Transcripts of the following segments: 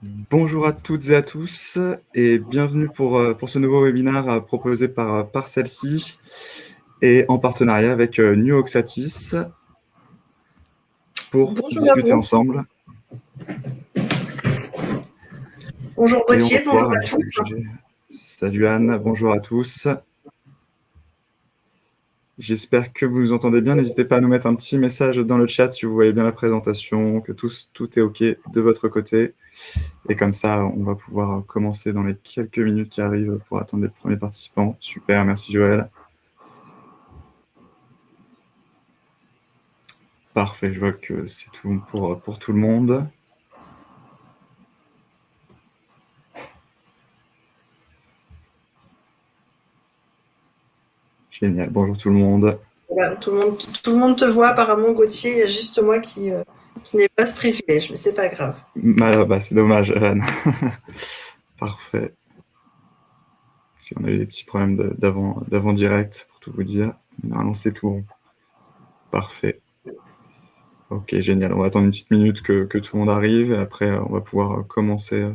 Bonjour à toutes et à tous et bienvenue pour, euh, pour ce nouveau webinaire euh, proposé par, euh, par celle-ci et en partenariat avec New Oxatis pour discuter ensemble. Bonjour Gauthier, bonjour à tous. Salut Anne, bonjour à tous. J'espère que vous nous entendez bien. N'hésitez pas à nous mettre un petit message dans le chat si vous voyez bien la présentation, que tout, tout est OK de votre côté. Et comme ça, on va pouvoir commencer dans les quelques minutes qui arrivent pour attendre les premiers participants. Super, merci Joël. Parfait, je vois que c'est tout pour, pour tout le monde. Génial, bonjour tout le monde. tout, le monde tout le monde te voit apparemment, Gauthier, il y a juste moi qui, euh, qui n'ai pas ce privilège, mais c'est pas grave. Bah, bah, c'est dommage, Anne. Parfait. On a eu des petits problèmes d'avant direct, pour tout vous dire. Normalement, c'est tout bon. Parfait. Ok, génial. On va attendre une petite minute que, que, tout le monde arrive et après, on va pouvoir commencer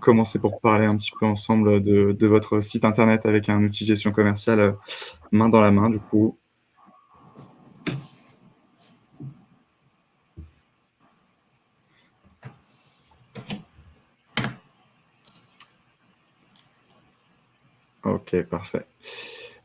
commencer pour parler un petit peu ensemble de, votre site internet avec un outil gestion commerciale euh, main dans la main, du coup. Ok, parfait.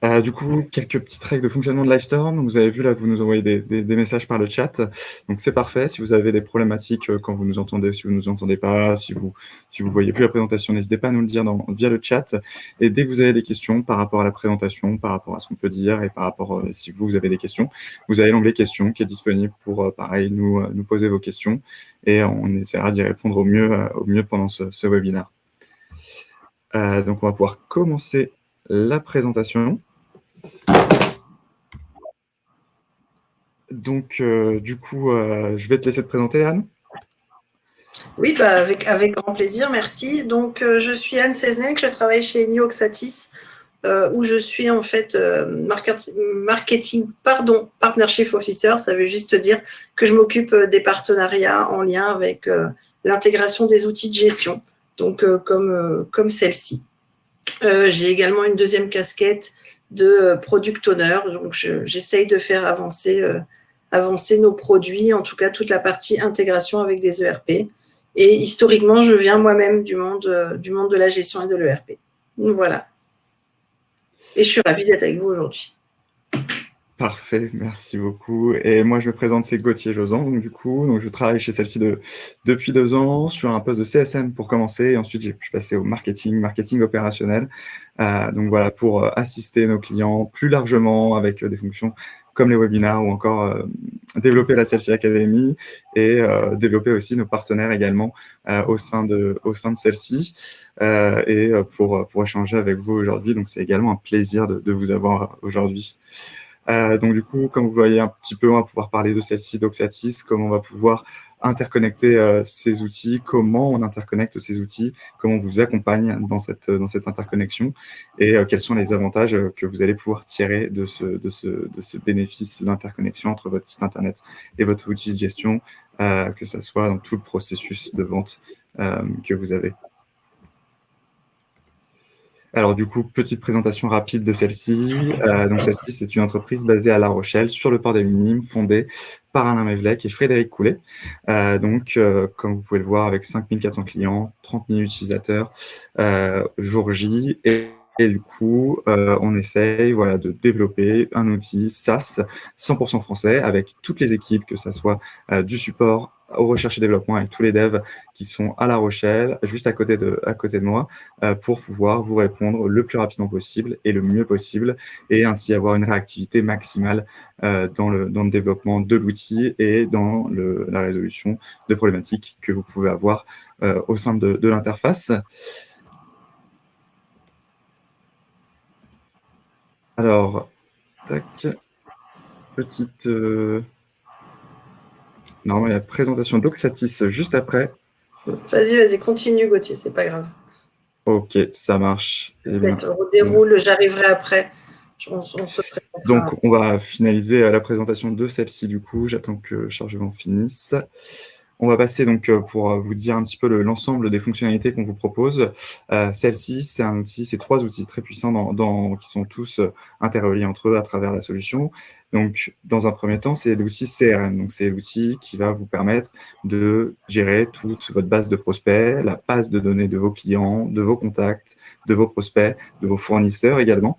Euh, du coup, quelques petites règles de fonctionnement de Livestorm. Vous avez vu là, vous nous envoyez des, messages par le chat. Donc c'est parfait. Si vous avez des problématiques euh, quand vous nous entendez, si vous ne nous entendez pas, si vous si vous voyez plus la présentation, n'hésitez pas à nous le dire via le chat. Et dès que vous avez des questions par rapport à la présentation, par rapport à ce qu'on peut dire et par rapport euh, si vous, vous avez des questions, vous avez l'onglet questions qui est disponible pour pareil nous nous poser vos questions et on essaiera d'y répondre au mieux au mieux pendant ce, ce webinaire. donc on va pouvoir commencer la présentation. Donc, euh, du coup, euh, je vais te laisser te présenter, Anne. Oui, bah, avec, grand plaisir, merci. Donc, euh, je suis Anne Seznec, je travaille chez New Oxatis, où je suis en fait marketing, pardon, partnership officer. Ça veut juste dire que je m'occupe des partenariats en lien avec l'intégration des outils de gestion, donc comme, comme celle-ci. J'ai également une deuxième casquette de euh, product owner. Donc, j'essaye de faire avancer, euh, avancer nos produits, en tout cas toute la partie intégration avec des ERP. Et historiquement, je viens moi-même du monde, euh, du monde de la gestion et de l'ERP. Voilà. Et je suis ravie d'être avec vous aujourd'hui. Parfait, merci beaucoup. Et moi, je me présente, c'est Gauthier Josan, donc du coup, donc je travaille chez celle-ci de, depuis deux ans sur un poste de CSM pour commencer. Et ensuite, je suis passé au marketing, marketing opérationnel. Euh, donc voilà, pour euh, assister nos clients plus largement avec euh, des fonctions comme les webinars ou encore développer la CLC Academy et développer aussi nos partenaires également au sein de, au de celle-ci et pour, pour échanger avec vous aujourd'hui. Donc, c'est également un plaisir de vous avoir aujourd'hui. Euh, donc du coup, comme vous voyez un petit peu, on va pouvoir parler de celle-ci, d'Oxatis, comment on va pouvoir interconnecter euh, ces outils, comment on interconnecte ces outils, comment on vous accompagne dans cette, dans cette interconnexion et euh, quels sont les avantages que vous allez pouvoir tirer de ce, de ce, de ce bénéfice d'interconnexion entre votre site internet et votre outil de gestion, que ce soit dans tout le processus de vente que vous avez. Alors du coup, petite présentation rapide de celle-ci. Euh, donc celle-ci, c'est une entreprise basée à La Rochelle, sur le port des Minimes, fondée par Alain Mevlec et Frédéric Coulet. Euh, donc, euh, comme vous pouvez le voir, avec 5400 clients, 30 000 utilisateurs, jour J, et, et du coup, on essaye voilà, de développer un outil SaaS 100% français avec toutes les équipes, que ce soit du support, au recherche et développement avec tous les devs qui sont à La Rochelle, juste à côté de, à côté de moi, euh, pour pouvoir vous répondre le plus rapidement possible et le mieux possible, et ainsi avoir une réactivité maximale euh, dans, le, dans le développement de l'outil et dans le, la résolution de problématiques que vous pouvez avoir euh, au sein de, de l'interface. Alors, petite... Normalement, il y a la présentation d'Oxatis juste après. Vas-y, vas-y, continue Gauthier, c'est pas grave. Ok, ça marche. Eh on déroule, j'arriverai après. Donc, on va finaliser la présentation de celle-ci du coup. J'attends que le chargement finisse. On va passer donc pour vous dire un petit peu l'ensemble des fonctionnalités qu'on vous propose. Celle-ci, c'est un outil, c'est trois outils très puissants dans, qui sont tous interreliés entre eux à travers la solution. Donc, dans un premier temps, c'est l'outil CRM. Donc, c'est l'outil qui va vous permettre de gérer toute votre base de prospects, la base de données de vos clients, de vos contacts, de vos prospects, de vos fournisseurs également,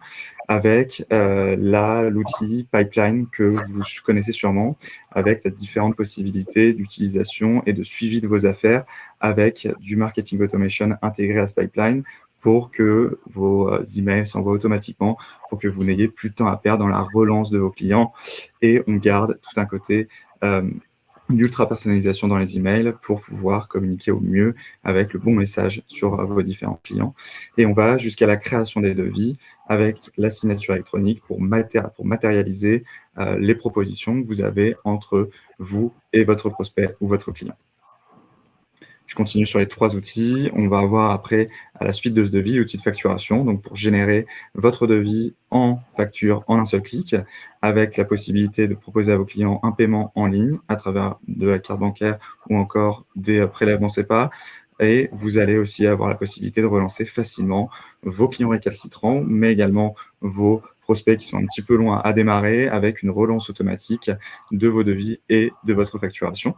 avec euh, l'outil Pipeline que vous connaissez sûrement, avec différentes possibilités d'utilisation et de suivi de vos affaires avec du marketing automation intégré à ce pipeline pour que vos euh, emails s'envoient automatiquement, pour que vous n'ayez plus de temps à perdre dans la relance de vos clients. Et on garde tout un côté euh, d'ultra personnalisation dans les emails pour pouvoir communiquer au mieux avec le bon message sur euh, vos différents clients. Et on va jusqu'à la création des devis avec la signature électronique pour matérialiser les propositions que vous avez entre vous et votre prospect ou votre client. Je continue sur les trois outils. On va avoir après, à la suite de ce devis, l'outil de facturation, donc pour générer votre devis en facture en un seul clic, avec la possibilité de proposer à vos clients un paiement en ligne à travers de la carte bancaire ou encore des prélèvements CEPA. Et vous allez aussi avoir la possibilité de relancer facilement vos clients récalcitrants, mais également vos prospects qui sont un petit peu loin à démarrer avec une relance automatique de vos devis et de votre facturation.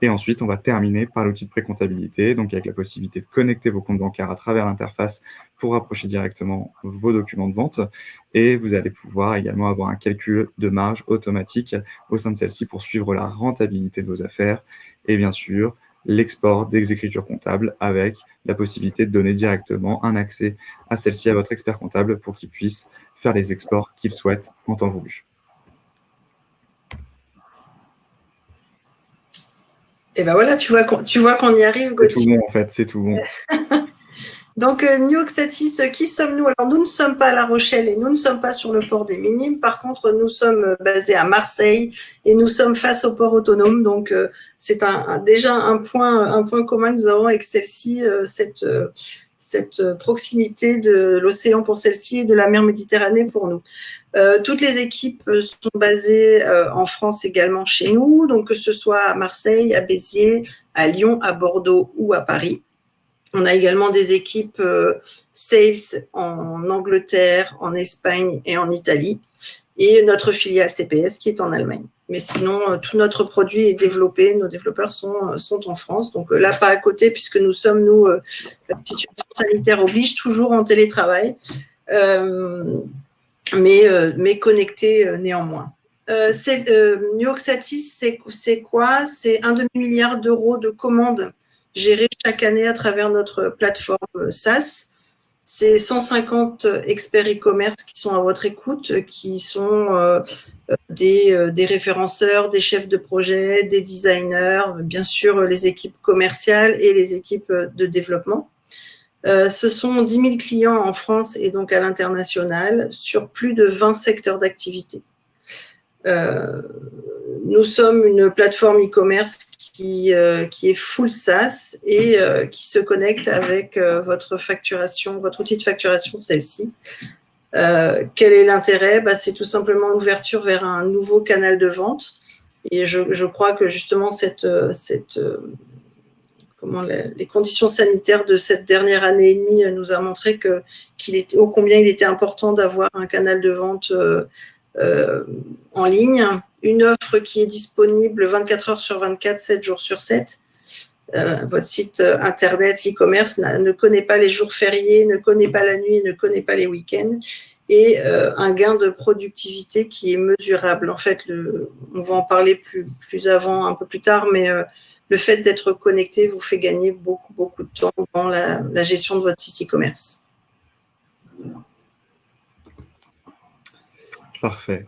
Et ensuite, on va terminer par l'outil de précomptabilité, donc avec la possibilité de connecter vos comptes bancaires à travers l'interface pour rapprocher directement vos documents de vente. Et vous allez pouvoir également avoir un calcul de marge automatique au sein de celle-ci pour suivre la rentabilité de vos affaires. Et bien sûr, l'export des écritures comptables avec la possibilité de donner directement un accès à celle-ci à votre expert comptable pour qu'il puisse faire les exports qu'il souhaite en temps voulu. Et ben voilà, tu vois qu'on y arrive, C'est tout bon, en fait, c'est tout bon. Donc, euh, New Oxatis, euh, qui sommes-nous? Alors, nous ne sommes pas à La Rochelle et nous ne sommes pas sur le port des Minimes. Par contre, nous sommes euh, basés à Marseille et nous sommes face au port autonome. Donc, c'est déjà un point, un point commun que nous avons avec celle-ci, cette, cette proximité de l'océan pour celle-ci et de la mer Méditerranée pour nous. Toutes les équipes sont basées en France également chez nous, donc que ce soit à Marseille, à Béziers, à Lyon, à Bordeaux ou à Paris. On a également des équipes euh, sales en Angleterre, en Espagne et en Italie, et notre filiale CPS qui est en Allemagne. Mais sinon, euh, tout notre produit est développé, nos développeurs sont, euh, en France. Donc là, pas à côté, puisque nous sommes, nous, la situation sanitaire oblige, toujours en télétravail, mais, connectés néanmoins. New York Satis, c'est quoi? C'est un demi-milliard d'euros de commandes gérées chaque année à travers notre plateforme SaaS. C'est 150 experts e-commerce qui sont à votre écoute, qui sont euh, des, euh, référenceurs, des chefs de projet, des designers, bien sûr les équipes commerciales et les équipes de développement. Euh, ce sont 10 000 clients en France et donc à l'international sur plus de 20 secteurs d'activité. Euh, nous sommes une plateforme e-commerce qui, euh, qui, est full SaaS et euh, qui se connecte avec votre facturation, votre outil de facturation, celle-ci. quel est l'intérêt? Bah, C'est tout simplement l'ouverture vers un nouveau canal de vente. Et je, je crois que justement, cette, cette, comment les, conditions sanitaires de cette dernière année et demie nous a montré que, qu'il était, combien il était important d'avoir un canal de vente euh, en ligne, une offre qui est disponible 24 heures sur 24, 7 jours sur 7. Euh, votre site euh, internet e-commerce ne connaît pas les jours fériés, ne connaît pas la nuit, ne connaît pas les week-ends et un gain de productivité qui est mesurable. En fait, le, on va en parler plus, plus avant, un peu plus tard, mais le fait d'être connecté vous fait gagner beaucoup, beaucoup de temps dans la, la gestion de votre site e-commerce. Parfait.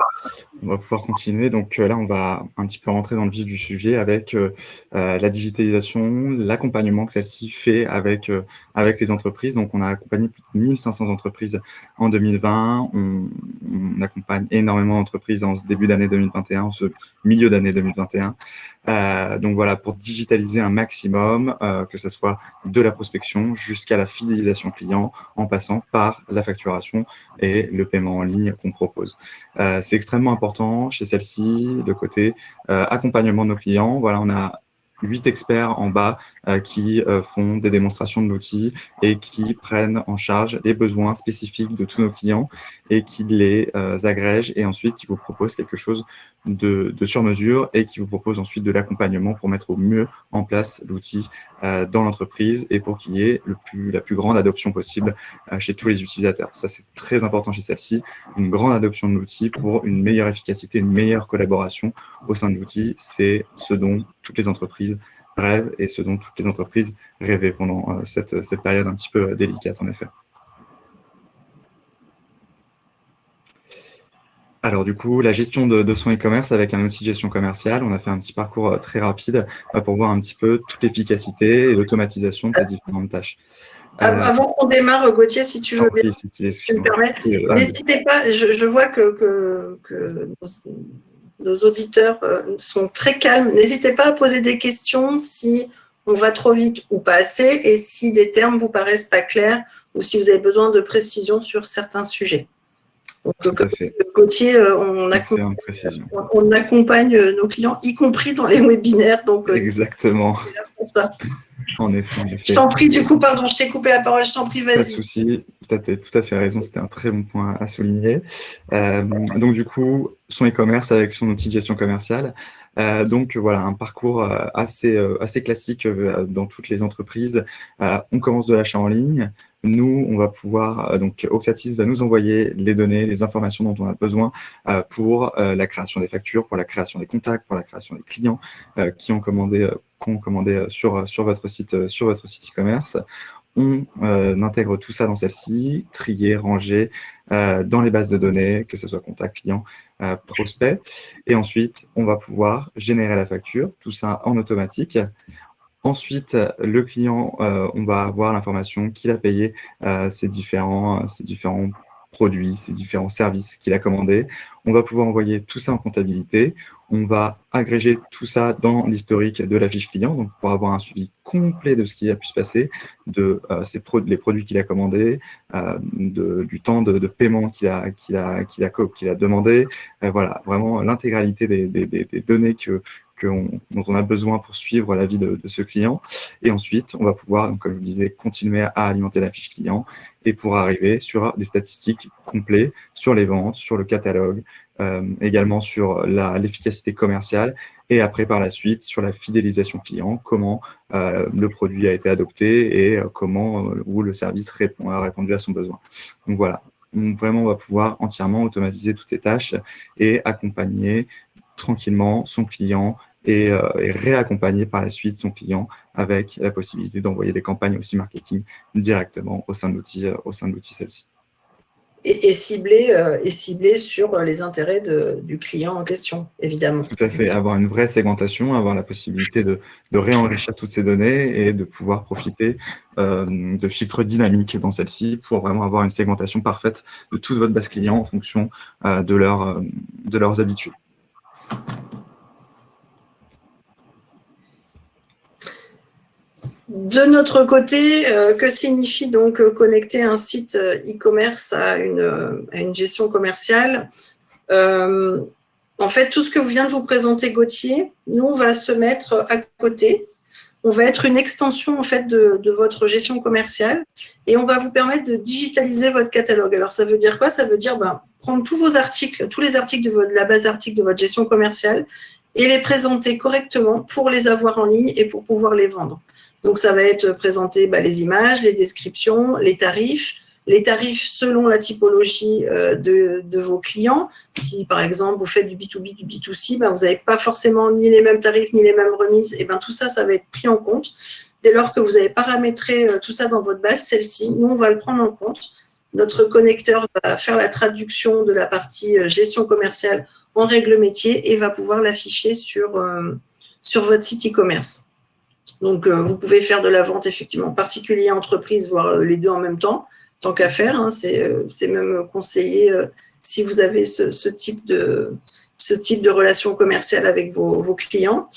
On va pouvoir continuer. Donc euh, là, on va un petit peu rentrer dans le vif du sujet avec euh, euh, la digitalisation, l'accompagnement que celle-ci fait avec, avec les entreprises. Donc on a accompagné plus de 1500 entreprises en 2020. On, on accompagne énormément d'entreprises en ce début d'année 2021, en ce milieu d'année 2021. Euh, donc voilà, pour digitaliser un maximum, euh, que ce soit de la prospection jusqu'à la fidélisation client, en passant par la facturation et le paiement en ligne qu'on propose. Euh, c'est extrêmement important chez celle-ci, de côté accompagnement de nos clients. Voilà, on a huit experts en bas euh, qui euh, font des démonstrations de l'outil et qui prennent en charge les besoins spécifiques de tous nos clients et qui les euh, agrègent et ensuite qui vous proposent quelque chose de, de sur-mesure et qui vous propose ensuite de l'accompagnement pour mettre au mieux en place l'outil dans l'entreprise et pour qu'il y ait le plus, la plus grande adoption possible chez tous les utilisateurs. Ça, c'est très important chez celle-ci, une grande adoption de l'outil pour une meilleure efficacité, une meilleure collaboration au sein de l'outil. C'est ce dont toutes les entreprises rêvent et ce dont toutes les entreprises rêvaient pendant euh, cette, cette période un petit peu euh, délicate, en effet. Alors du coup, la gestion de, son e-commerce avec un outil de gestion commerciale, on a fait un petit parcours euh, très rapide pour voir un petit peu toute l'efficacité et l'automatisation de ces différentes tâches. Avant qu'on démarre, Gauthier, si tu veux bien, n'hésitez pas, je, vois que, que, que nos auditeurs euh, sont très calmes. N'hésitez pas à poser des questions si on va trop vite ou pas assez et si des termes vous paraissent pas clairs ou si vous avez besoin de précision sur certains sujets. Donc, Gauthier, euh, on accompagne, on accompagne, nos clients, y compris dans les webinaires. Donc, euh, Exactement. En effet, Je t'en prie, du coup, pardon, je t'ai coupé la parole, je t'en prie, vas-y. Pas de souci, tu as tout à fait raison, c'était un très bon point à souligner. donc, du coup, son e-commerce avec son outil de gestion commerciale. Euh, donc voilà, un parcours euh, assez, euh, assez classique dans toutes les entreprises. on commence de l'achat en ligne. Nous, on va pouvoir, donc Oxatis va nous envoyer les données, les informations dont on a besoin pour la création des factures, pour la création des contacts, pour la création des clients qui ont commandé, sur, votre site sur votre site e-commerce on euh, intègre tout ça dans celle-ci, trier, ranger euh, dans les bases de données, que ce soit contact client, euh, prospect. Et ensuite, on va pouvoir générer la facture, tout ça en automatique. Ensuite, le client, on va avoir l'information qu'il a payé différents, ces différents produits, ces différents services qu'il a commandés. On va pouvoir envoyer tout ça en comptabilité. On va agréger tout ça dans l'historique de la fiche client, donc pour avoir un suivi complet de ce qui a pu se passer, de euh, les produits qu'il a commandés, euh, du temps de, paiement qu'il a, demandé. Euh, voilà, vraiment l'intégralité des, des, données que, dont on a besoin pour suivre la vie de, ce client. Et ensuite, on va pouvoir, comme je vous disais, continuer à alimenter la fiche client et pour arriver sur des statistiques complètes sur les ventes, sur le catalogue, euh, également sur l'efficacité commerciale et après par la suite sur la fidélisation client, comment euh, le produit a été adopté et euh, comment où le service répond, a répondu à son besoin. Donc voilà, vraiment on va pouvoir entièrement automatiser toutes ces tâches et accompagner tranquillement son client et, euh, et, réaccompagner par la suite son client avec la possibilité d'envoyer des campagnes aussi marketing directement au sein de l'outil au sein de l'outil celle-ci. Et, et, ciblé, euh, et sur les intérêts de, du client en question, évidemment. Tout à fait, avoir une vraie segmentation, avoir la possibilité de, de réenrichir toutes ces données et de pouvoir profiter euh, de filtres dynamiques dans celle-ci pour vraiment avoir une segmentation parfaite de toute votre base client en fonction euh, de, leur, euh, de leurs habitudes. De notre côté, euh, que signifie donc euh, connecter un site euh, e-commerce à une, gestion commerciale? En fait, tout ce que vient de vous présenter Gauthier, nous, on va se mettre à côté. On va être une extension en fait de, votre gestion commerciale et on va vous permettre de digitaliser votre catalogue. Alors, ça veut dire quoi? Ça veut dire ben, prendre tous vos articles, tous les articles de, la base article de votre gestion commerciale et les présenter correctement pour les avoir en ligne et pour pouvoir les vendre. Donc, ça va être présenté bah, les images, les descriptions, les tarifs, les tarifs selon la typologie euh, de, vos clients. Si, par exemple, vous faites du B2B, du B2C, bah, vous n'avez pas forcément ni les mêmes tarifs, ni les mêmes remises. Et ben tout ça, ça va être pris en compte. Dès lors que vous avez paramétré euh, tout ça dans votre base, celle-ci, nous, on va le prendre en compte. Notre connecteur va faire la traduction de la partie euh, gestion commerciale en règle métier et va pouvoir l'afficher sur, sur votre site e-commerce. Donc, euh, vous pouvez faire de la vente, effectivement, particulier entreprise, voire euh, les deux en même temps, tant qu'à faire. Hein, euh, c'est même conseillé si vous avez ce, type de, ce type de relation commerciale avec vos, clients.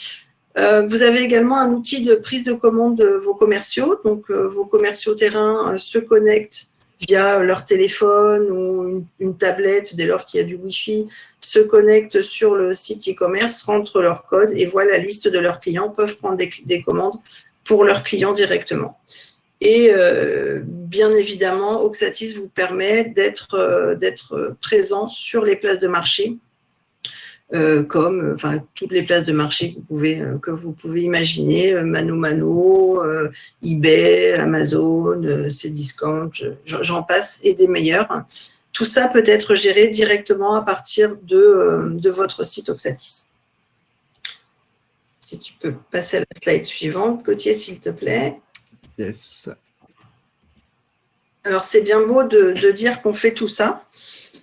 vous avez également un outil de prise de commande de vos commerciaux. Donc, vos commerciaux terrain se connectent via leur téléphone ou une, tablette, dès lors qu'il y a du Wi-Fi, se connectent sur le site e-commerce, rentrent leur code et voient la liste de leurs clients, peuvent prendre des, commandes pour leurs clients directement. Et euh, bien évidemment, Oxatis vous permet d'être euh, présent sur les places de marché, euh, comme enfin, toutes les places de marché que vous pouvez, que vous pouvez imaginer, Mano Mano, eBay, Amazon, Cdiscount, j'en passe, et des meilleurs. Tout ça peut être géré directement à partir de, euh, votre site Oxatis. Si tu peux passer à la slide suivante, Gauthier, s'il te plaît. Yes. Alors, c'est bien beau de, dire qu'on fait tout ça,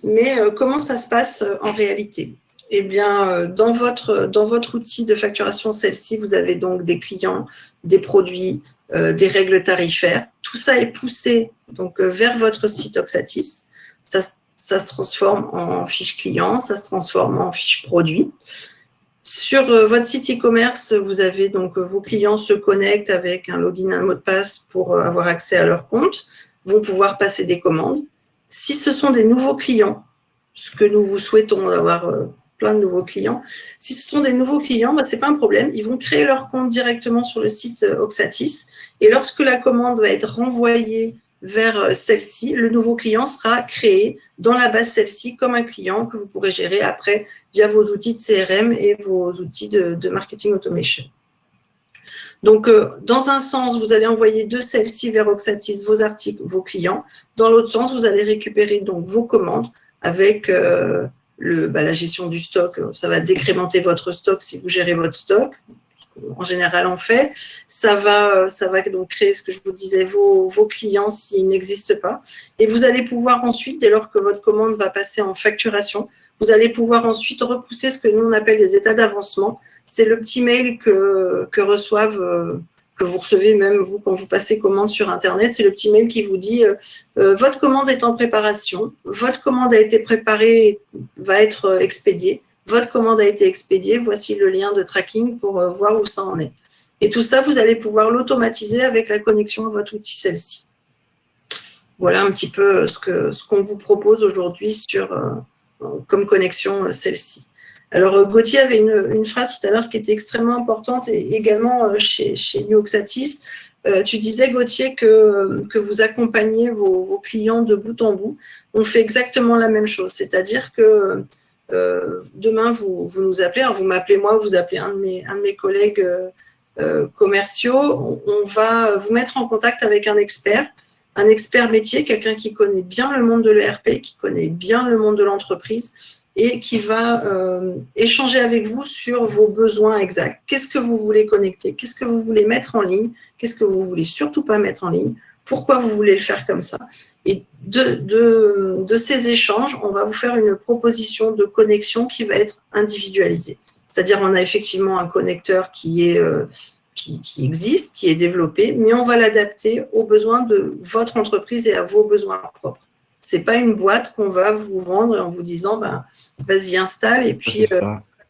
mais euh, comment ça se passe euh, en réalité? Eh bien, dans votre, dans votre outil de facturation, celle-ci, vous avez donc des clients, des produits, des règles tarifaires. Tout ça est poussé donc, vers votre site Oxatis ça, se transforme en fiche client, ça se transforme en fiche produit. Sur euh, votre site e-commerce, vous avez donc euh, vos clients se connectent avec un login, un mot de passe pour euh, avoir accès à leur compte, vont pouvoir passer des commandes. Si ce sont des nouveaux clients, ce que nous vous souhaitons d'avoir plein de nouveaux clients, si ce sont des nouveaux clients, bah, ce n'est pas un problème, ils vont créer leur compte directement sur le site Oxatis et lorsque la commande va être renvoyée vers euh, celle-ci, le nouveau client sera créé dans la base celle-ci comme un client que vous pourrez gérer après via vos outils de CRM et vos outils de, marketing automation. Donc, euh, dans un sens, vous allez envoyer de celle-ci vers Oxatis vos articles, vos clients. Dans l'autre sens, vous allez récupérer donc vos commandes avec euh, le, bah, la gestion du stock. Ça va décrémenter votre stock si vous gérez votre stock en général on fait. Ça va, ça va donc créer ce que je vous disais, vos, vos clients s'ils n'existent pas. Et vous allez pouvoir ensuite, dès lors que votre commande va passer en facturation, vous allez pouvoir ensuite repousser ce que nous on appelle les états d'avancement. C'est le petit mail que, que reçoivent euh, que vous recevez même vous quand vous passez commande sur Internet, c'est le petit mail qui vous dit euh, euh, votre commande est en préparation, votre commande a été préparée, va être expédiée votre commande a été expédiée, voici le lien de tracking pour euh, voir où ça en est. Et tout ça, vous allez pouvoir l'automatiser avec la connexion à votre outil celle-ci. Voilà un petit peu ce qu'on ce qu'on vous propose aujourd'hui sur euh, comme connexion euh, celle-ci. Alors, Gauthier avait une, phrase tout à l'heure qui était extrêmement importante et également chez, chez Nioxatis. tu disais, Gauthier, que, que vous accompagnez vos, clients de bout en bout. On fait exactement la même chose, c'est-à-dire que euh, demain, vous, vous, nous appelez, vous m'appelez moi, vous appelez un de mes, un de mes collègues euh, euh, commerciaux, on, va vous mettre en contact avec un expert, un expert métier, quelqu'un qui connaît bien le monde de l'ERP, qui connaît bien le monde de l'entreprise et qui va échanger avec vous sur vos besoins exacts. Qu'est-ce que vous voulez connecter? Qu'est-ce que vous voulez mettre en ligne? Qu'est-ce que vous voulez surtout pas mettre en ligne? Pourquoi vous voulez le faire comme ça? Et de, ces échanges, on va vous faire une proposition de connexion qui va être individualisée. C'est-à-dire, on a effectivement un connecteur qui, euh, existe, qui est développé, mais on va l'adapter aux besoins de votre entreprise et à vos besoins propres. Ce n'est pas une boîte qu'on va vous vendre en vous disant ben, vas-y, installe et puis euh,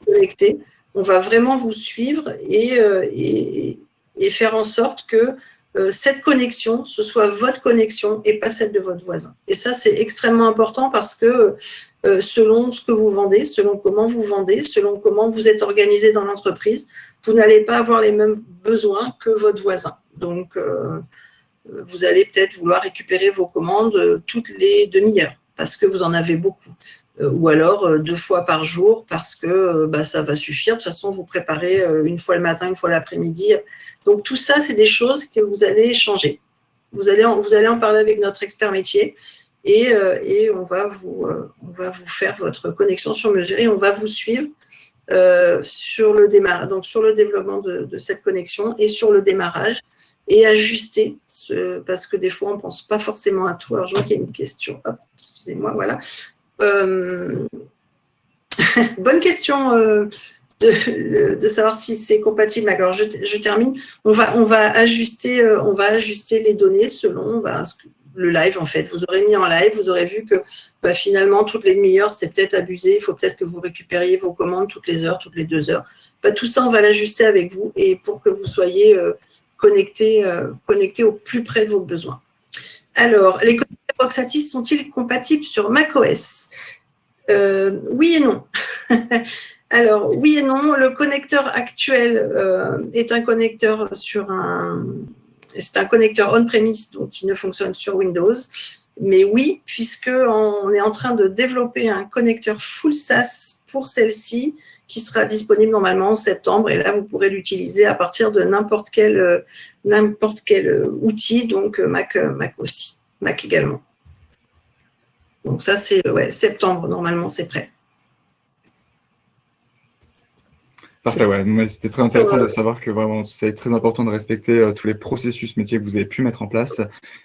connecter. On va vraiment vous suivre et, euh, et, et faire en sorte que euh, cette connexion, ce soit votre connexion et pas celle de votre voisin. Et ça, c'est extrêmement important parce que euh, selon ce que vous vendez, selon comment vous vendez, selon comment vous êtes organisé dans l'entreprise, vous n'allez pas avoir les mêmes besoins que votre voisin. Donc, vous allez peut-être vouloir récupérer vos commandes toutes les demi-heures parce que vous en avez beaucoup. Euh, ou alors euh, deux fois par jour parce que euh, bah, ça va suffire. De toute façon, vous préparez une fois le matin, une fois l'après-midi. Donc tout ça, c'est des choses que vous allez changer. Vous allez en, vous allez en parler avec notre expert métier et, et on, va vous, on va vous faire votre connexion sur mesure et on va vous suivre sur, le démarrage, donc sur le développement de, cette connexion et sur le démarrage et ajuster, ce, parce que des fois, on ne pense pas forcément à tout. Alors, je vois qu'il y a une question. excusez-moi, voilà. Euh, bonne question euh, de, savoir si c'est compatible. Alors, je, termine. On va, on, va ajuster, euh, on va ajuster les données selon bah, le live, en fait. Vous aurez mis en live, vous aurez vu que bah, finalement, toutes les demi-heures, c'est peut-être abusé. Il faut peut-être que vous récupériez vos commandes toutes les heures, toutes les deux heures. Bah, tout ça, on va l'ajuster avec vous et pour que vous soyez connecté au plus près de vos besoins. Alors, les Oxatis sont-ils compatibles sur macOS? Oui et non. Alors, oui et non. Le connecteur actuel est un connecteur sur un... C'est un connecteur on-premise, donc qui ne fonctionne sur Windows. Mais oui, puisqu'on est en train de développer un connecteur full SaaS pour celle-ci, qui sera disponible normalement en septembre. Et là, vous pourrez l'utiliser à partir de n'importe quel, euh, n'importe quel euh, outil, donc euh, Mac, Mac aussi, Mac également. Donc ça, c'est ouais, septembre, normalement, c'est prêt. Parfait, ouais. C'était très intéressant de savoir que vraiment, c'est très important de respecter tous les processus métiers que vous avez pu mettre en place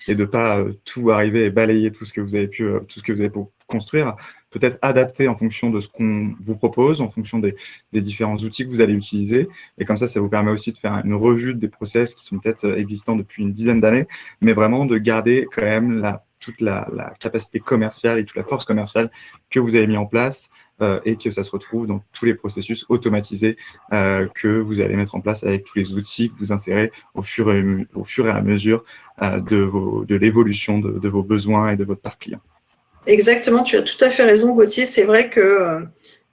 et de ne pas tout arriver et balayer tout ce que vous avez pu, tout ce que vous avez pu construire peut-être adapter en fonction de ce qu'on vous propose, en fonction des, différents outils que vous allez utiliser. Et comme ça, ça vous permet aussi de faire une revue des process qui sont peut-être existants depuis une dizaine d'années, mais vraiment de garder quand même la, toute la, capacité commerciale et toute la force commerciale que vous avez mis en place euh, et que ça se retrouve dans tous les processus automatisés euh, que vous allez mettre en place avec tous les outils que vous insérez au fur et, à mesure euh, de, de l'évolution de, de vos besoins et de votre parc client. Exactement, tu as tout à fait raison, Gauthier. C'est vrai que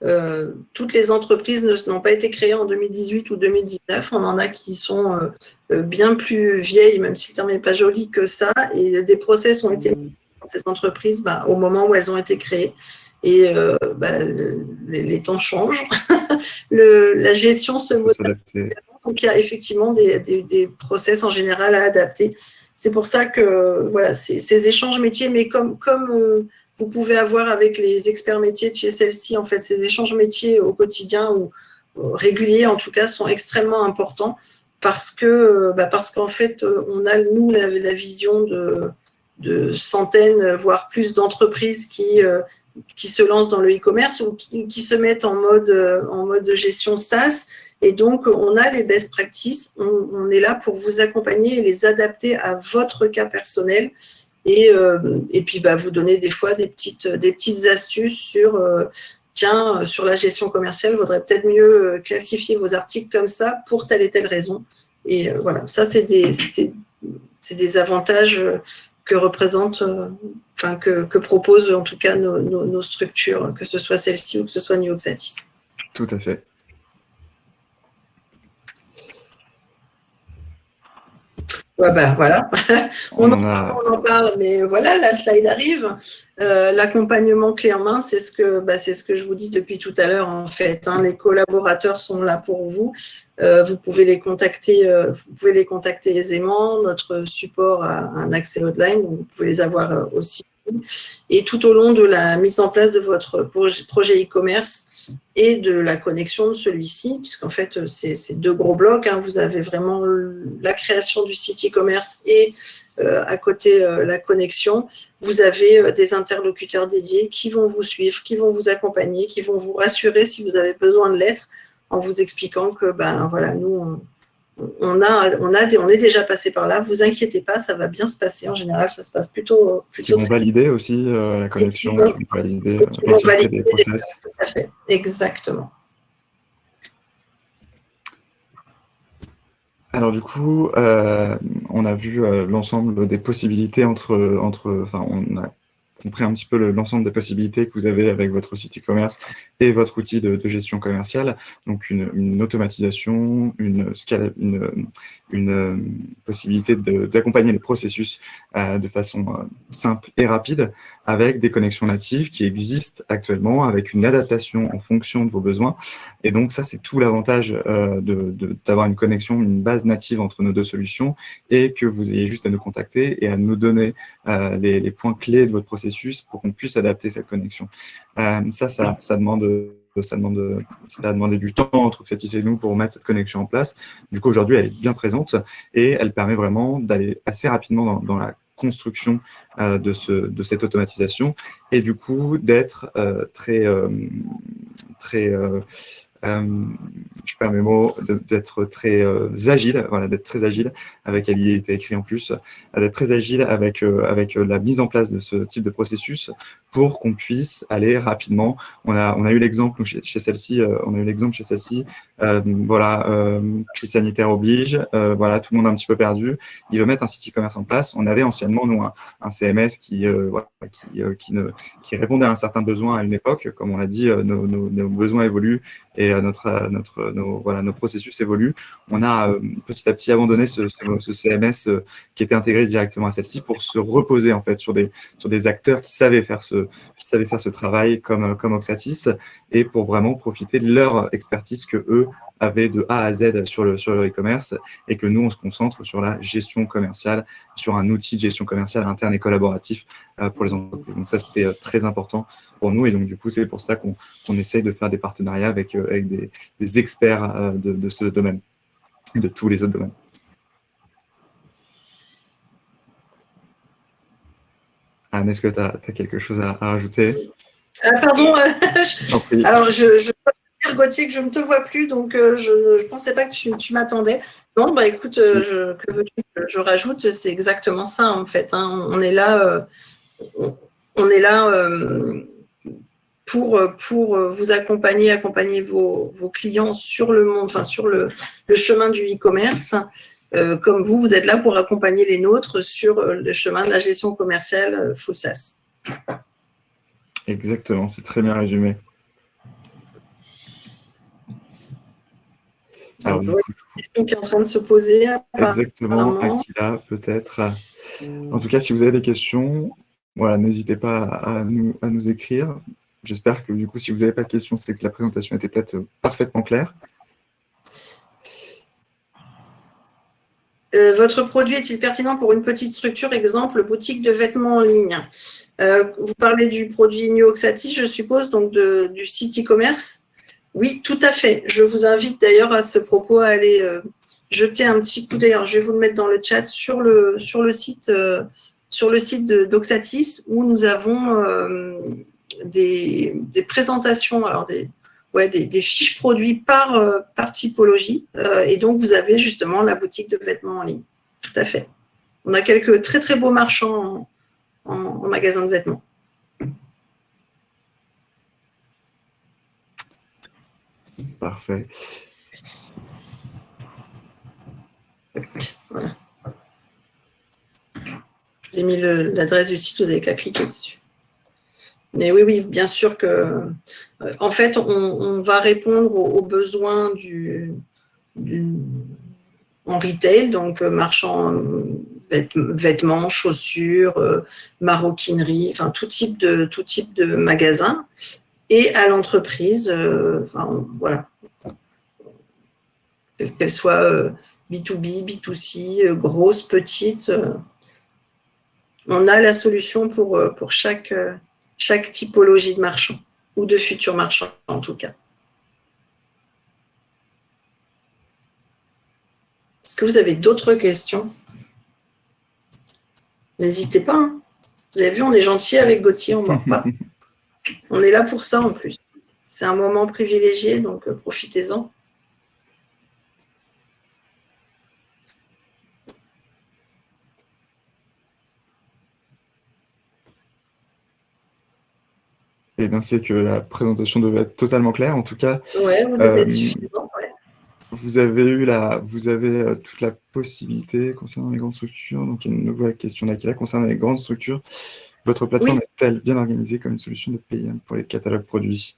euh, toutes les entreprises n'ont pas été créées en 2018 ou 2019. On en a qui sont euh, euh, bien plus vieilles, même si le terme n'est pas joli que ça. Et des process ont été mis dans ces entreprises bah, au moment où elles ont été créées. Et bah, les, temps changent. la gestion se modifie. Donc, il y a effectivement des, des, process en général à adapter. C'est pour ça que voilà, ces, échanges métiers, mais comme, comme vous pouvez avoir avec les experts métiers de chez celle-ci, en fait, ces échanges métiers au quotidien ou réguliers, en tout cas, sont extrêmement importants parce que, bah, parce qu'en fait, on a, nous, la, vision de, de, centaines, voire plus d'entreprises qui, euh, qui se lancent dans le e-commerce ou qui, se mettent en mode, en mode gestion SaaS. Et donc, on a les best practices. On, on est là pour vous accompagner et les adapter à votre cas personnel et, euh, et puis bah, vous donner des fois des petites, des petites astuces sur, euh, tiens, euh, sur la gestion commerciale, il vaudrait peut-être mieux classifier vos articles comme ça pour telle et telle raison. Et voilà, ça, c'est des, des avantages que représente, enfin, que, que, proposent en tout cas nos, nos, structures, que ce soit celle-ci ou que ce soit Nioxatis. Tout à fait. Bah, voilà, on, en, parle, mais voilà, la slide arrive. Euh, l'accompagnement clé en main, c'est ce, que, bah, ce que je vous dis depuis tout à l'heure, en fait. Hein. les collaborateurs sont là pour vous. Euh, vous, pouvez les contacter, euh, vous pouvez les contacter aisément. Notre support a un accès hotline, donc vous pouvez les avoir aussi. Et tout au long de la mise en place de votre projet e-commerce, et de la connexion de celui-ci, puisqu'en fait, c'est deux gros blocs. Hein. Vous avez vraiment la création du site e-commerce et euh, à côté euh, la connexion. Vous avez euh, des interlocuteurs dédiés qui vont vous suivre, qui vont vous accompagner, qui vont vous rassurer si vous avez besoin de l'être, en vous expliquant que ben voilà, nous, on, a, on, a, on est déjà passé par là, vous inquiétez pas, ça va bien se passer. En général, ça se passe plutôt. plutôt Ils vont valider aussi euh, la connexion, ils vont valider, vont valider les process. Exactement. Alors du coup, euh, on a vu euh, l'ensemble des possibilités entre, entre, enfin, on a compris un petit peu l'ensemble des possibilités que vous avez avec votre site e-commerce et votre outil de, gestion commerciale. Donc, une, automatisation, une, une, une euh, possibilité d'accompagner les processus euh, de façon euh, simple et rapide avec des connexions natives qui existent actuellement, avec une adaptation en fonction de vos besoins. Et donc, ça, c'est tout l'avantage d'avoir une connexion, une base native entre nos deux solutions et que vous ayez juste à nous contacter et à nous donner les, les points clés de votre processus pour qu'on puisse adapter cette connexion. ça, ça, ça demande ça demande, ça a demandé du temps entre Xatis et nous pour mettre cette connexion en place. Du coup, aujourd'hui, elle est bien présente et elle permet vraiment d'aller assez rapidement dans, la construction euh, de, ce, de cette automatisation et du coup d'être euh, très, euh, très perds d'être très agile, voilà, d'être très agile, avec y était écrit en plus, d'être très agile avec, avec la mise en place de ce type de processus pour qu'on puisse aller rapidement. On a, on a eu l'exemple chez, celle-ci, on a eu l'exemple chez celle-ci, voilà, crise sanitaire oblige, voilà, tout le monde est un petit peu perdu, il veut mettre un site e-commerce en place. On avait anciennement, nous, un, CMS qui, qui, qui, répondait à un certain besoin à une époque, comme on l'a dit, nos, nos, besoins évoluent et notre, notre, nos, voilà, nos processus évoluent. On a petit à petit abandonné ce, CMS qui était intégré directement à celle-ci pour se reposer en fait sur des, sur des acteurs qui savaient faire ce, qui faire ce travail comme, comme Oxatis et pour vraiment profiter de leur expertise que eux avaient de A à Z sur le sur e-commerce et que nous, on se concentre sur la gestion commerciale, sur un outil de gestion commerciale interne et collaboratif pour les entreprises. Donc ça, c'était très important pour nous et donc du coup, c'est pour ça qu'on essaye de faire des partenariats avec, avec des, des experts de, de ce domaine et de tous les autres domaines. Anne, est-ce que tu as, quelque chose à, rajouter? Ah, Pardon, alors je, je dire Gauthier que je ne te vois plus, donc euh, je ne pensais pas que tu, m'attendais. Non, bah écoute, euh, je, que veux-tu que je rajoute? C'est exactement ça en fait. Hein. On est là, euh, on est là pour, pour vous accompagner, accompagner vos, clients sur le monde, enfin sur le, chemin du e-commerce. Comme vous, vous êtes là pour accompagner les nôtres sur le chemin de la gestion commerciale full SaaS. Exactement, c'est très bien résumé. Alors, une question qui est en train de se poser. Exactement, Aquila, peut-être. En tout cas, si vous avez des questions, voilà, n'hésitez pas à nous, à nous écrire. J'espère que du coup, si vous n'avez pas de questions, c'est que la présentation était peut-être parfaitement claire. Euh, votre produit est-il pertinent pour une petite structure, exemple boutique de vêtements en ligne? Euh, Vous parlez du produit Nuoxatis, je suppose, donc du site e-commerce Oui, tout à fait. Je vous invite d'ailleurs à ce propos à aller euh, jeter un petit coup d'œil. Je vais vous le mettre dans le chat sur le, sur le site, sur le site d'Oxatis où nous avons des, des, présentations, alors des, fiches produits par, euh, typologie. Euh, et donc, vous avez justement la boutique de vêtements en ligne. Tout à fait. On a quelques très, très beaux marchands en, magasin de vêtements. Parfait. Voilà. Je vous ai mis l'adresse du site, vous n'avez qu'à cliquer dessus. Mais oui, oui, bien sûr que, euh, en fait, on, va répondre aux, besoins du, en retail, donc euh, marchand vêtements, chaussures, euh, maroquinerie, enfin tout type de tout type de magasin, et à l'entreprise, enfin, voilà, qu'elle soit B2B, B2C, grosse, petite, on a la solution pour, chaque typologie de marchand, ou de futurs marchands en tout cas. Est-ce que vous avez d'autres questions? N'hésitez pas. Hein. Vous avez vu, on est gentil avec Gauthier, on ne mord pas. On est là pour ça en plus. C'est un moment privilégié, donc euh, profitez-en. Eh bien, c'est que la présentation devait être totalement claire. En tout cas, ouais, vous, devez être euh, suffisant, vous avez eu la, vous avez euh, toute la possibilité concernant les grandes structures. Donc, il y a une nouvelle question d'Akila concernant les grandes structures. Votre plateforme est-elle bien organisée comme une solution de PM pour les catalogues produits?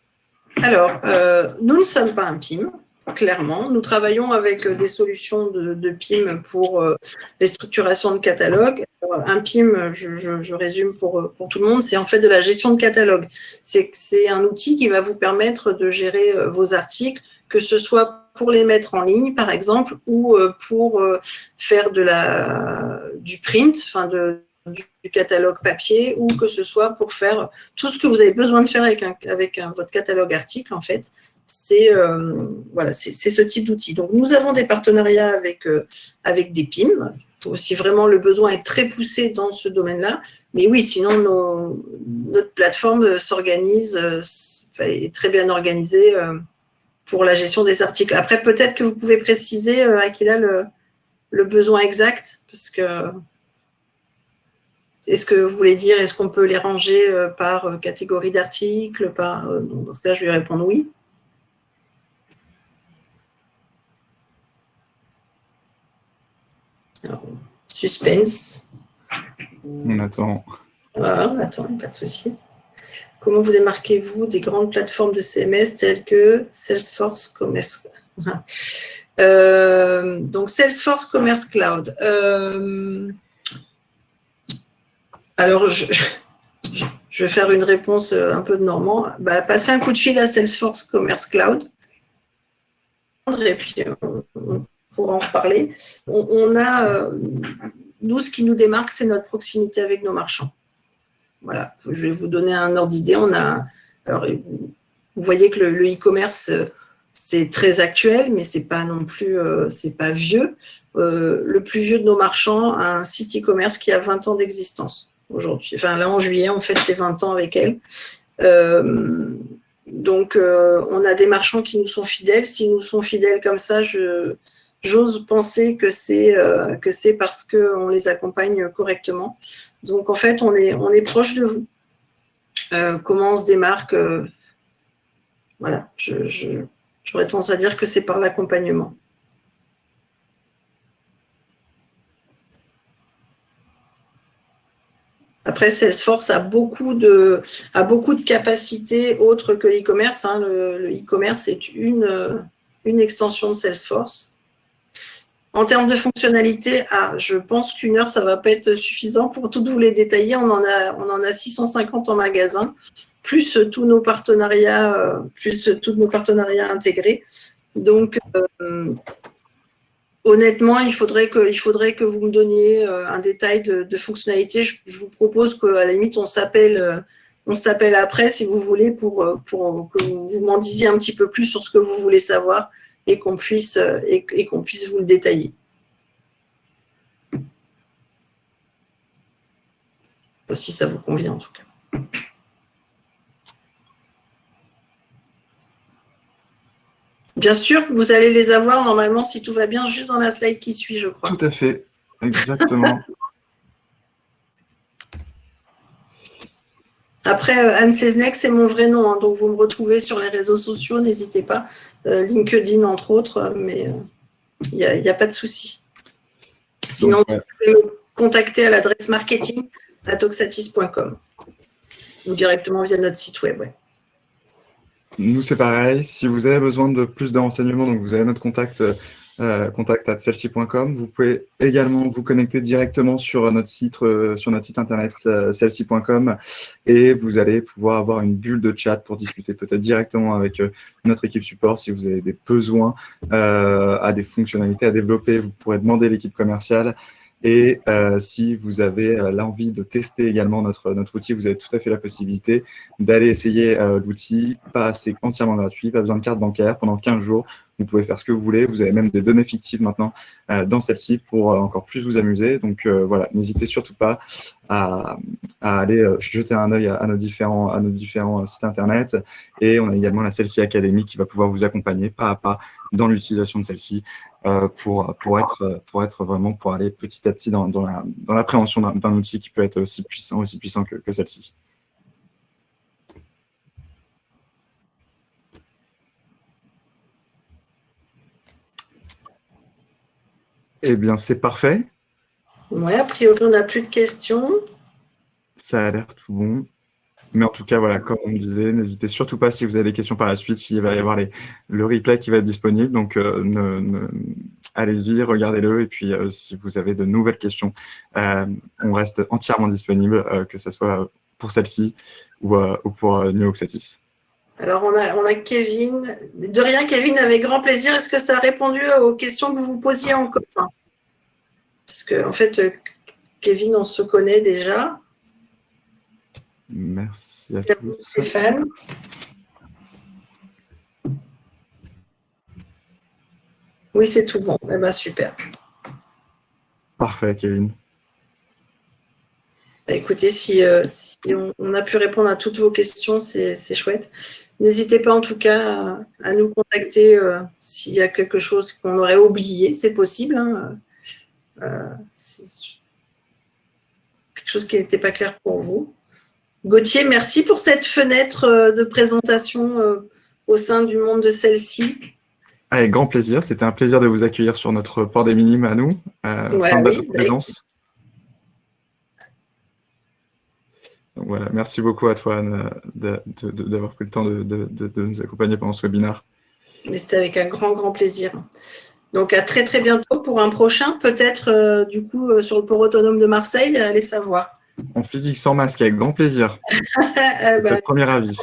Alors, euh, nous ne sommes pas un PIM clairement. Nous travaillons avec euh, des solutions de, PIM pour euh, les structurations de catalogues. Un PIM, je, résume pour, pour, tout le monde, c'est en fait de la gestion de catalogue. C'est un outil qui va vous permettre de gérer vos articles, que ce soit pour les mettre en ligne, par exemple, ou pour faire de la, du print, enfin de, du, catalogue papier, ou que ce soit pour faire tout ce que vous avez besoin de faire avec, avec votre catalogue article, en fait, c'est euh, voilà, ce type d'outil. Donc, nous avons des partenariats avec, euh, avec des PIM, si vraiment le besoin est très poussé dans ce domaine-là. Mais oui, sinon, notre plateforme s'organise, est très bien organisée pour la gestion des articles. Après, peut-être que vous pouvez préciser, à Aquila, le, le besoin exact, parce que est-ce que vous voulez dire, est-ce qu'on peut les ranger par catégorie d'articles par... Dans ce cas, je vais répondre oui. suspense. On attend. Voilà, on attend, pas de souci. Comment vous démarquez-vous des grandes plateformes de CMS telles que Salesforce Commerce euh, Donc, Salesforce Commerce Cloud. Euh, alors, je, vais faire une réponse un peu de normand. Bah, passez un coup de fil à Salesforce Commerce Cloud. Et puis, on, pourra en reparler. On, a, euh, nous, ce qui nous démarque, c'est notre proximité avec nos marchands. Voilà, je vais vous donner un ordre d'idée. On a, alors, vous voyez que le e-commerce, c'est très actuel, mais c'est pas non plus, euh, c'est pas vieux. Euh, le plus vieux de nos marchands a un site e-commerce qui a 20 ans d'existence aujourd'hui. Enfin, là, en juillet, on fête ses 20 ans avec elle. Euh, donc, on a des marchands qui nous sont fidèles. S'ils nous sont fidèles comme ça, j'ose penser que c'est que c'est parce qu'on les accompagne correctement. Donc, en fait, on est, on est proche de vous. Euh, comment on se démarque euh, Voilà, j'aurais tendance à dire que c'est par l'accompagnement. Après, Salesforce a beaucoup de, a beaucoup de capacités autres que l'e-commerce. Hein. Le e-commerce est une, une extension de Salesforce. En termes de fonctionnalité, ah, je pense qu'une heure, ça ne va pas être suffisant pour toutes vous les détailler. On en a, on en a 650 en magasin, plus tous nos partenariats, euh, plus nos partenariats intégrés. Donc, euh, honnêtement, il faudrait, que, vous me donniez euh, un détail de, fonctionnalité. Je, vous propose qu'à la limite, on s'appelle s'appelle après, si vous voulez, pour, pour que vous m'en disiez un petit peu plus sur ce que vous voulez savoir et qu'on puisse, euh, et, qu'on puisse vous le détailler. Si ça vous convient en tout cas. Bien sûr, vous allez les avoir normalement, si tout va bien, juste dans la slide qui suit, je crois. Tout à fait, exactement. Après, euh, Anne Seznek, c'est mon vrai nom, hein, donc vous me retrouvez sur les réseaux sociaux, n'hésitez pas, euh, LinkedIn entre autres, mais il n'y a, pas de souci. Sinon, vous pouvez me contacter à l'adresse marketing à toxatis.com ou directement via notre site web. Nous, c'est pareil. Si vous avez besoin de plus de renseignements, donc vous avez notre contact euh, euh, contact at celsi.com. Vous pouvez également vous connecter directement sur notre site, euh, sur notre site internet euh, celsi.com et vous allez pouvoir avoir une bulle de chat pour discuter peut-être directement avec notre équipe support si vous avez des besoins à des fonctionnalités à développer. Vous pourrez demander l'équipe commerciale et euh, si vous avez euh, l'envie de tester également notre, outil, vous avez tout à fait la possibilité d'aller essayer euh, l'outil. Pas c'est entièrement gratuit, pas besoin de carte bancaire pendant 15 jours. Vous pouvez faire ce que vous voulez. Vous avez même des données fictives maintenant euh, dans celle-ci pour euh, encore plus vous amuser. Donc euh, voilà, n'hésitez surtout pas à, aller jeter un œil à, nos différents, sites internet. Et on a également la Celle-ci Academy qui va pouvoir vous accompagner pas à pas dans l'utilisation de celle-ci pour, pour, être, pour être vraiment, pour aller petit à petit dans, dans l'appréhension d'un outil qui peut être aussi puissant, aussi puissant que celle-ci. Eh bien, c'est parfait. Oui, a priori, on n'a plus de questions. Ça a l'air tout bon. Mais en tout cas, voilà, comme on me disait, n'hésitez surtout pas si vous avez des questions par la suite, il va y avoir les, le replay qui va être disponible. Donc, euh, allez-y, regardez-le. Et puis, euh, si vous avez de nouvelles questions, euh, on reste entièrement disponible, que ce soit pour celle-ci ou, pour New Oxatis. Alors, on a, on a Kevin. De rien, Kevin, avec grand plaisir. Est-ce que ça a répondu aux questions que vous vous posiez en commun? Parce qu'en en fait, Kevin, on se connaît déjà. Merci à tous. Stéphane. Oui, c'est tout bon. Eh bien, super. Parfait, Kevin. Bah, écoutez, si, on, a pu répondre à toutes vos questions, c'est chouette. N'hésitez pas en tout cas à, nous contacter s'il y a quelque chose qu'on aurait oublié, c'est possible. Hein. quelque chose qui n'était pas clair pour vous. Gauthier, merci pour cette fenêtre de présentation au sein du monde de celle-ci. Avec grand plaisir. C'était un plaisir de vous accueillir sur notre port des minimes à nous. Euh, fin de voilà, merci beaucoup à toi, Anne, d'avoir pris le temps de, nous accompagner pendant ce webinaire. C'était avec un grand, grand plaisir. Donc, à très, très bientôt pour un prochain, peut-être, euh, du coup, euh, sur le port autonome de Marseille, allez savoir. En physique sans masque, avec grand plaisir. Eh ben, premier avis.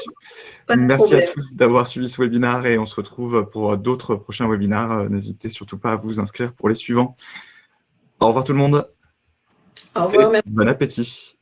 Merci à tous d'avoir suivi ce webinaire et on se retrouve pour d'autres prochains webinaires. N'hésitez surtout pas à vous inscrire pour les suivants. Au revoir tout le monde. Au revoir. Bon appétit.